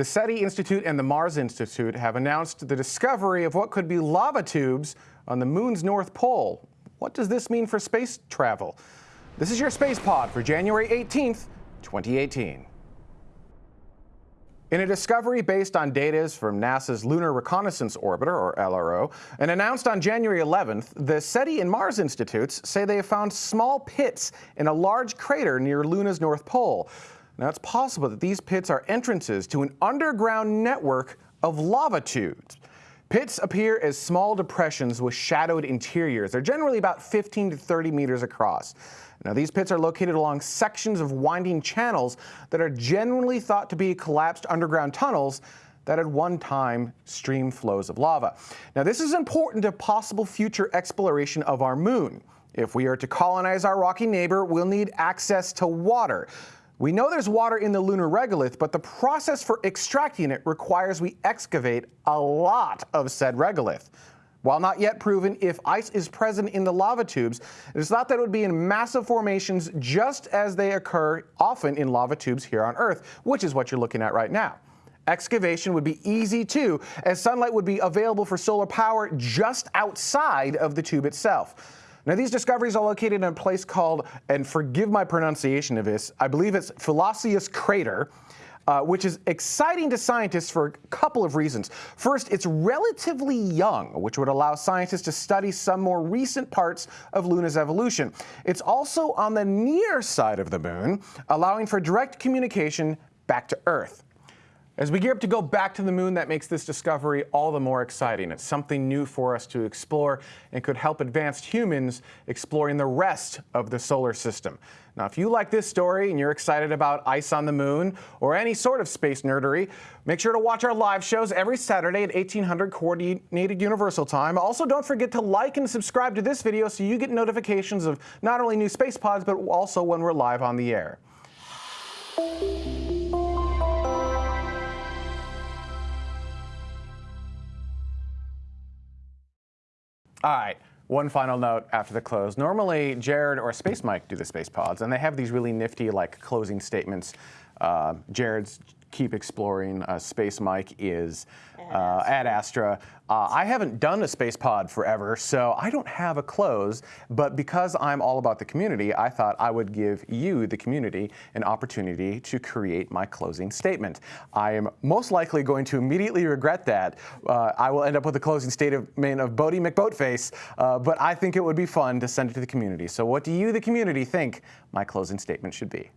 The SETI Institute and the Mars Institute have announced the discovery of what could be lava tubes on the moon's north pole. What does this mean for space travel? This is your Space Pod for January 18th, 2018. In a discovery based on data from NASA's Lunar Reconnaissance Orbiter, or LRO, and announced on January 11th, the SETI and Mars Institutes say they have found small pits in a large crater near Luna's North Pole. Now, it's possible that these pits are entrances to an underground network of lava tubes. Pits appear as small depressions with shadowed interiors. They're generally about 15 to 30 meters across. Now, these pits are located along sections of winding channels that are generally thought to be collapsed underground tunnels that at one time stream flows of lava. Now, this is important to possible future exploration of our moon. If we are to colonize our rocky neighbor, we'll need access to water. We know there's water in the lunar regolith, but the process for extracting it requires we excavate a lot of said regolith. While not yet proven if ice is present in the lava tubes, it is thought that it would be in massive formations just as they occur often in lava tubes here on Earth, which is what you're looking at right now. Excavation would be easy too, as sunlight would be available for solar power just outside of the tube itself. Now, these discoveries are located in a place called, and forgive my pronunciation of this, I believe it's Phyllosius Crater. Uh, which is exciting to scientists for a couple of reasons. First, it's relatively young, which would allow scientists to study some more recent parts of Luna's evolution. It's also on the near side of the moon, allowing for direct communication back to Earth. As we gear up to go back to the moon, that makes this discovery all the more exciting. It's something new for us to explore and could help advanced humans exploring the rest of the solar system. Now, if you like this story and you're excited about ice on the moon or any sort of space nerdery, make sure to watch our live shows every Saturday at 1800 Coordinated Universal Time. Also, don't forget to like and subscribe to this video so you get notifications of not only new space pods, but also when we're live on the air. All right. One final note after the close. Normally, Jared or Space Mike do the Space Pods, and they have these really nifty, like, closing statements. Uh, Jared's keep exploring. Uh, Space Mike is uh, ad astra. Uh, I haven't done a space pod forever, so I don't have a close, but because I'm all about the community, I thought I would give you, the community, an opportunity to create my closing statement. I am most likely going to immediately regret that. Uh, I will end up with a closing statement of Boaty McBoatface, uh, but I think it would be fun to send it to the community. So what do you, the community, think my closing statement should be?